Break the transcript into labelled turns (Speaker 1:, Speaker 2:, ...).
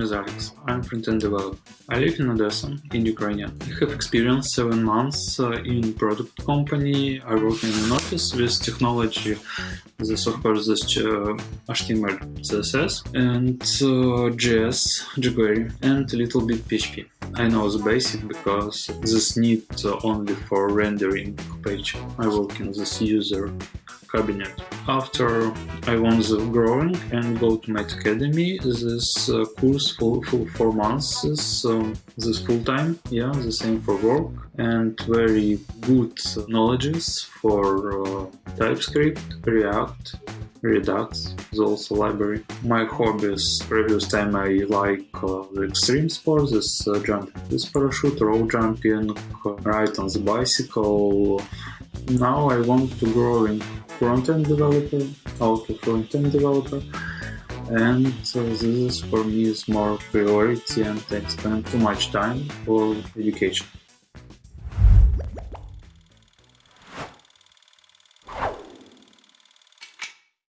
Speaker 1: is Alex. I'm front-end developer. I live in Odessa, in Ukraine. I have experience seven months uh, in product company. I work in an office with technology, the software is uh, HTML, CSS, and uh, JS, jQuery, and a little bit PHP. I know the basic because this need only for rendering page. I work in this user cabinet. After I the growing and go to my academy, this uh, course for, for four months is um, this full time, yeah, the same for work and very good knowledges for uh, TypeScript, React, Redux is also library. My hobbies, previous time I like uh, the extreme sports, this uh, jumping with parachute, rope jumping, ride on the bicycle. Now I want to grow in front-end developer, auto front-end developer and uh, this is for me is more priority and I spend too much time for education.